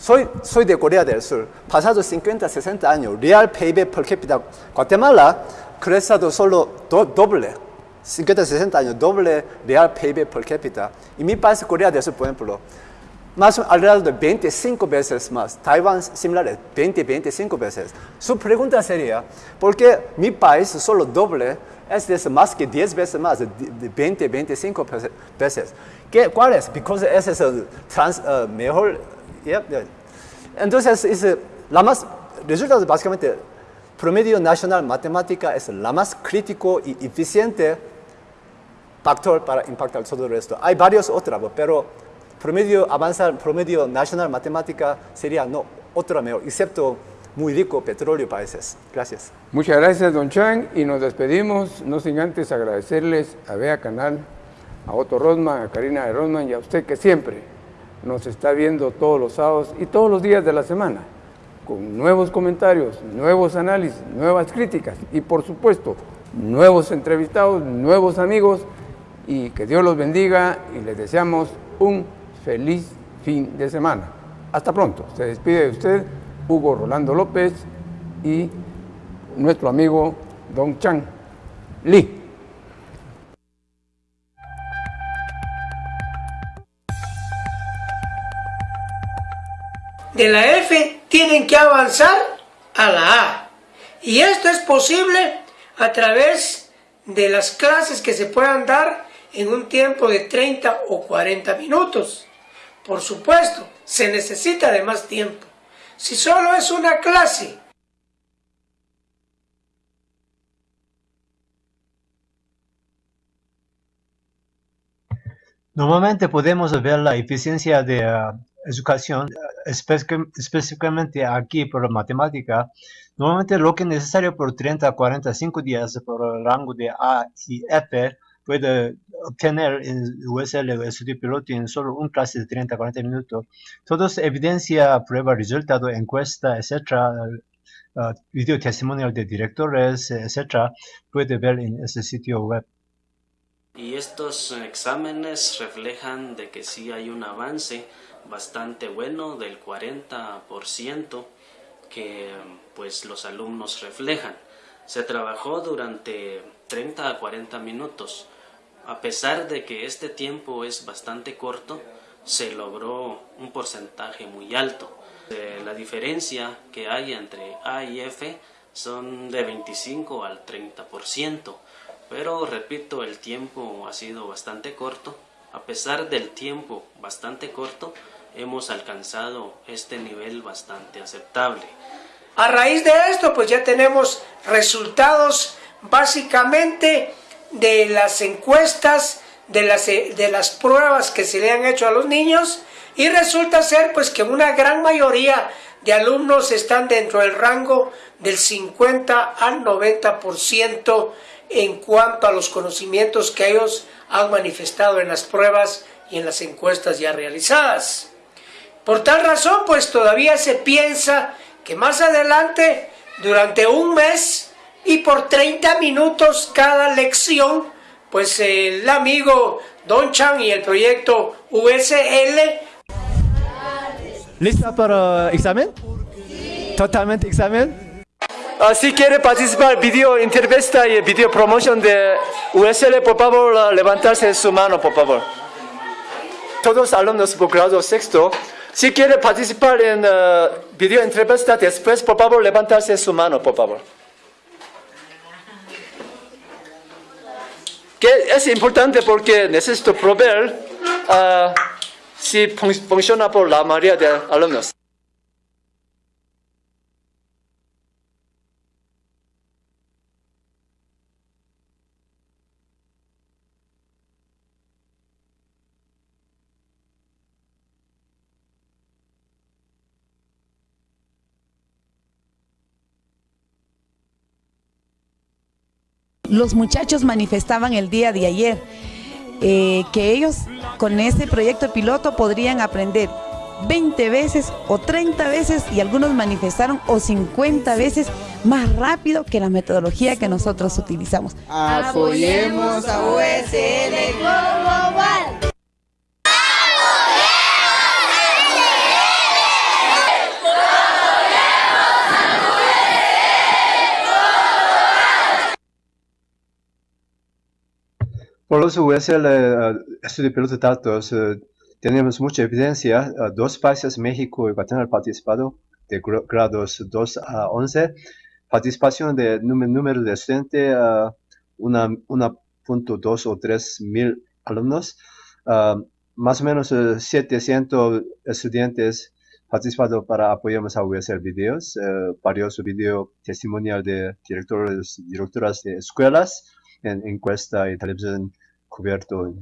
soy, soy de Corea del Sur. Pasados 50, 60 años, real PIB per cápita, Guatemala crecido solo doble. 50, 60 años, doble real PIB per cápita. Y mi país, Corea del Sur, por ejemplo, más alrededor de 25 veces más. Taiwán similar, 20, 25 veces. Su pregunta sería, ¿por qué mi país solo doble es más que 10 veces más, de 20, 25 veces? ¿Qué, ¿Cuál es? Porque ese es el trans, uh, mejor entonces, es la más, resulta básicamente, promedio nacional matemática es la más crítico y eficiente factor para impactar todo el resto. Hay varios otros, pero promedio avanzar, promedio nacional matemática sería no, otra mejor, excepto muy rico petróleo países. Gracias. Muchas gracias, don Chang, y nos despedimos, no sin antes agradecerles a Bea Canal, a Otto Rosman, a Karina de Rosman y a usted que siempre nos está viendo todos los sábados y todos los días de la semana, con nuevos comentarios, nuevos análisis, nuevas críticas y por supuesto, nuevos entrevistados, nuevos amigos y que Dios los bendiga y les deseamos un feliz fin de semana. Hasta pronto. Se despide de usted Hugo Rolando López y nuestro amigo Don Chang Lee. De la F tienen que avanzar a la A. Y esto es posible a través de las clases que se puedan dar en un tiempo de 30 o 40 minutos. Por supuesto, se necesita de más tiempo. Si solo es una clase Normalmente podemos ver la eficiencia de ah, educación, específicamente aquí por matemática, normalmente lo que es necesario por 30 a 45 días por el rango de A y F puede obtener en USL o estudio piloto en solo un clase de 30 a 40 minutos. Todo es evidencia, prueba, resultado, encuesta, etcétera, uh, video testimonial de directores, etcétera, puede ver en ese sitio web. Y estos exámenes reflejan de que sí hay un avance bastante bueno del 40% que pues los alumnos reflejan. Se trabajó durante 30 a 40 minutos. A pesar de que este tiempo es bastante corto, se logró un porcentaje muy alto. Eh, la diferencia que hay entre A y F son de 25 al 30%, pero repito, el tiempo ha sido bastante corto. A pesar del tiempo bastante corto, hemos alcanzado este nivel bastante aceptable. A raíz de esto, pues ya tenemos resultados básicamente de las encuestas, de las, de las pruebas que se le han hecho a los niños y resulta ser pues que una gran mayoría de alumnos están dentro del rango del 50 al 90% en cuanto a los conocimientos que ellos han manifestado en las pruebas y en las encuestas ya realizadas. Por tal razón, pues todavía se piensa que más adelante, durante un mes y por 30 minutos cada lección, pues el amigo Don Chan y el proyecto USL. ¿Lista para examen? ¿Totalmente examen? Uh, si quiere participar video entrevista y video promoción de USL, por favor, levantarse su mano, por favor. Todos alumnos por grado sexto si quiere participar en uh, video entrevista después, por favor, levantarse su mano, por favor. Que es importante porque necesito proveer uh, si funciona por la mayoría de alumnos. Los muchachos manifestaban el día de ayer eh, que ellos con ese proyecto piloto podrían aprender 20 veces o 30 veces y algunos manifestaron o 50 veces más rápido que la metodología que nosotros utilizamos. Apoyemos a USL Global. Por los USL uh, estudio piloto de datos, uh, tenemos mucha evidencia. Uh, dos países, México y Guatemala, participado de grados 2 a 11. Participación de número de estudiantes, una, 1.2 o 3 mil alumnos. más o menos 700 estudiantes participado para apoyarnos a hacer videos, varios videos testimonial de directores, directoras de escuelas, en encuesta y televisión cubierto